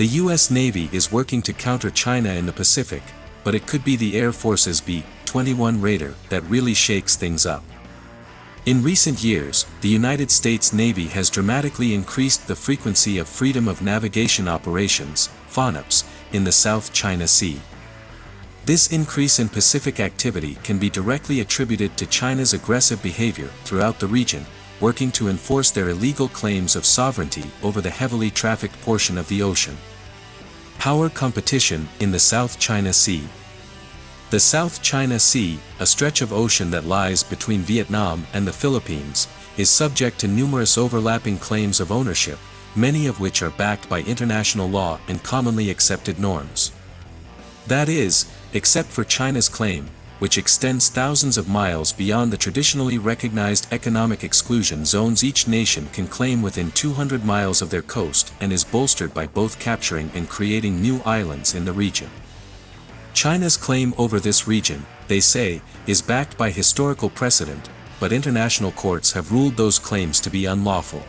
The US Navy is working to counter China in the Pacific, but it could be the Air Force's B-21 Raider that really shakes things up. In recent years, the United States Navy has dramatically increased the frequency of Freedom of Navigation operations, FONOPs, in the South China Sea. This increase in Pacific activity can be directly attributed to China's aggressive behavior throughout the region, working to enforce their illegal claims of sovereignty over the heavily trafficked portion of the ocean. Power competition in the South China Sea the South China Sea, a stretch of ocean that lies between Vietnam and the Philippines, is subject to numerous overlapping claims of ownership, many of which are backed by international law and commonly accepted norms. That is, except for China's claim, which extends thousands of miles beyond the traditionally recognized economic exclusion zones each nation can claim within 200 miles of their coast and is bolstered by both capturing and creating new islands in the region. China's claim over this region, they say, is backed by historical precedent, but international courts have ruled those claims to be unlawful.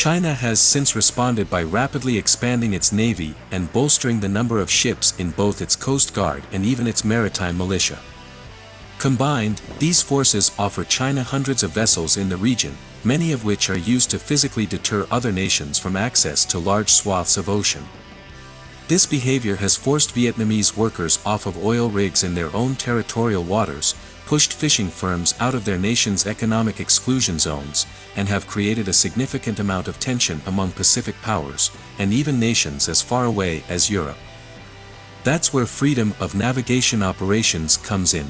China has since responded by rapidly expanding its navy and bolstering the number of ships in both its coast guard and even its maritime militia. Combined, these forces offer China hundreds of vessels in the region, many of which are used to physically deter other nations from access to large swaths of ocean. This behavior has forced Vietnamese workers off of oil rigs in their own territorial waters, pushed fishing firms out of their nation's economic exclusion zones, and have created a significant amount of tension among Pacific powers, and even nations as far away as Europe. That's where freedom of navigation operations comes in.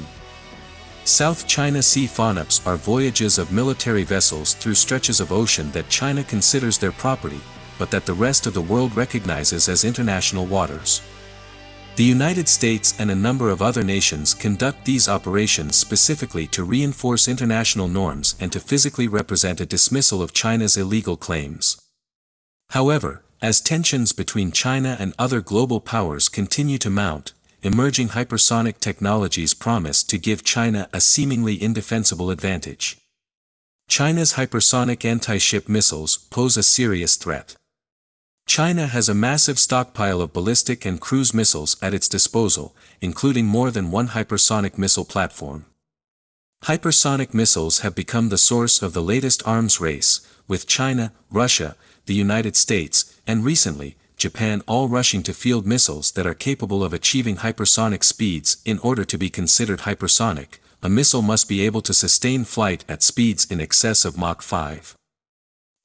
South China Sea FONOPs are voyages of military vessels through stretches of ocean that China considers their property, but that the rest of the world recognizes as international waters. The United States and a number of other nations conduct these operations specifically to reinforce international norms and to physically represent a dismissal of China's illegal claims. However, as tensions between China and other global powers continue to mount, emerging hypersonic technologies promise to give China a seemingly indefensible advantage. China's hypersonic anti-ship missiles pose a serious threat. China has a massive stockpile of ballistic and cruise missiles at its disposal, including more than one hypersonic missile platform. Hypersonic missiles have become the source of the latest arms race, with China, Russia, the United States, and recently, Japan all rushing to field missiles that are capable of achieving hypersonic speeds in order to be considered hypersonic, a missile must be able to sustain flight at speeds in excess of Mach 5.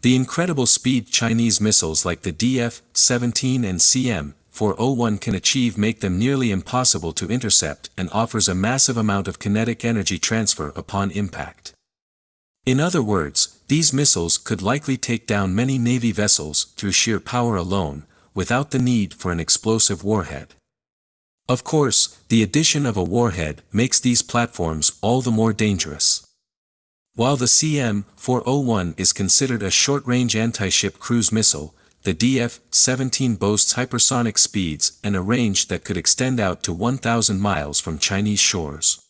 The incredible speed Chinese missiles like the DF-17 and CM-401 can achieve make them nearly impossible to intercept and offers a massive amount of kinetic energy transfer upon impact. In other words, these missiles could likely take down many Navy vessels through sheer power alone, without the need for an explosive warhead. Of course, the addition of a warhead makes these platforms all the more dangerous. While the CM-401 is considered a short-range anti-ship cruise missile, the DF-17 boasts hypersonic speeds and a range that could extend out to 1,000 miles from Chinese shores.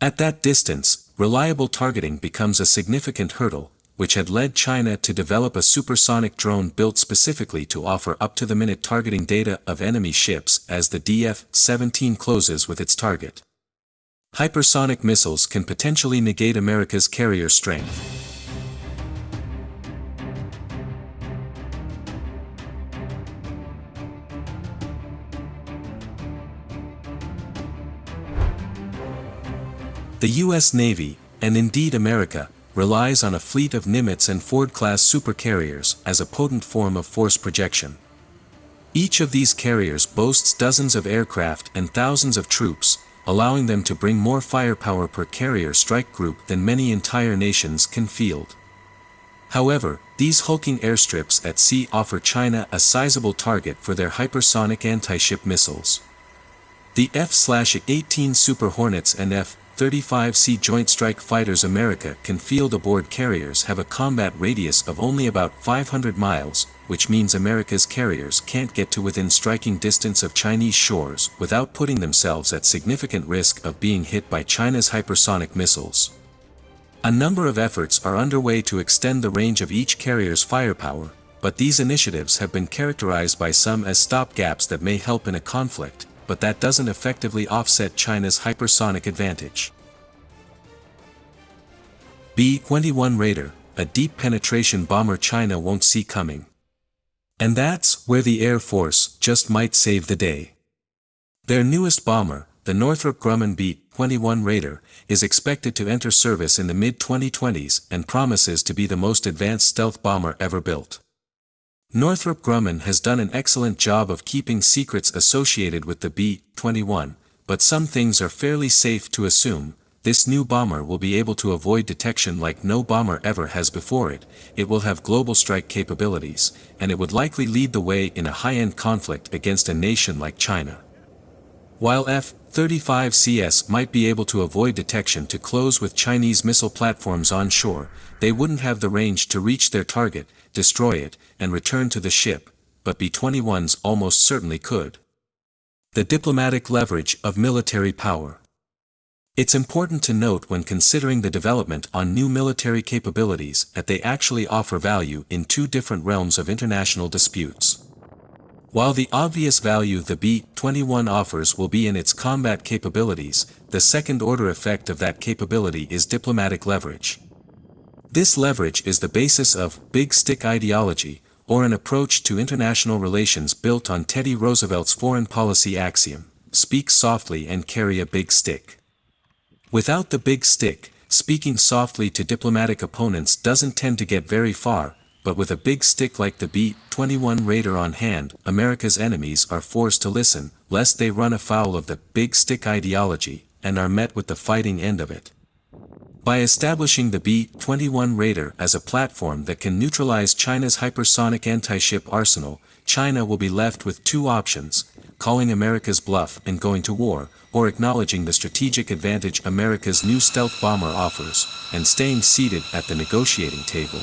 At that distance, reliable targeting becomes a significant hurdle, which had led China to develop a supersonic drone built specifically to offer up-to-the-minute targeting data of enemy ships as the DF-17 closes with its target. Hypersonic missiles can potentially negate America's carrier strength. The U.S. Navy, and indeed America, relies on a fleet of Nimitz and Ford-class supercarriers as a potent form of force projection. Each of these carriers boasts dozens of aircraft and thousands of troops, allowing them to bring more firepower per carrier strike group than many entire nations can field. However, these hulking airstrips at sea offer China a sizable target for their hypersonic anti-ship missiles. The F-18 Super Hornets and F-35C Joint Strike Fighters America can field aboard carriers have a combat radius of only about 500 miles, which means America's carriers can't get to within striking distance of Chinese shores without putting themselves at significant risk of being hit by China's hypersonic missiles. A number of efforts are underway to extend the range of each carrier's firepower, but these initiatives have been characterized by some as stopgaps that may help in a conflict, but that doesn't effectively offset China's hypersonic advantage. B-21 Raider, a deep penetration bomber China won't see coming. And that's where the Air Force just might save the day. Their newest bomber, the Northrop Grumman B-21 Raider, is expected to enter service in the mid-2020s and promises to be the most advanced stealth bomber ever built. Northrop Grumman has done an excellent job of keeping secrets associated with the B-21, but some things are fairly safe to assume, this new bomber will be able to avoid detection like no bomber ever has before it, it will have global strike capabilities, and it would likely lead the way in a high-end conflict against a nation like China. While F-35Cs might be able to avoid detection to close with Chinese missile platforms onshore, they wouldn't have the range to reach their target, destroy it, and return to the ship, but B-21s almost certainly could. The diplomatic leverage of military power. It's important to note when considering the development on new military capabilities that they actually offer value in two different realms of international disputes. While the obvious value the B-21 offers will be in its combat capabilities, the second-order effect of that capability is diplomatic leverage. This leverage is the basis of big stick ideology, or an approach to international relations built on Teddy Roosevelt's foreign policy axiom, speak softly and carry a big stick. Without the big stick, speaking softly to diplomatic opponents doesn't tend to get very far, but with a big stick like the B-21 Raider on hand, America's enemies are forced to listen, lest they run afoul of the big stick ideology, and are met with the fighting end of it. By establishing the B-21 Raider as a platform that can neutralize China's hypersonic anti-ship arsenal, China will be left with two options, calling America's bluff and going to war, or acknowledging the strategic advantage America's new stealth bomber offers, and staying seated at the negotiating table.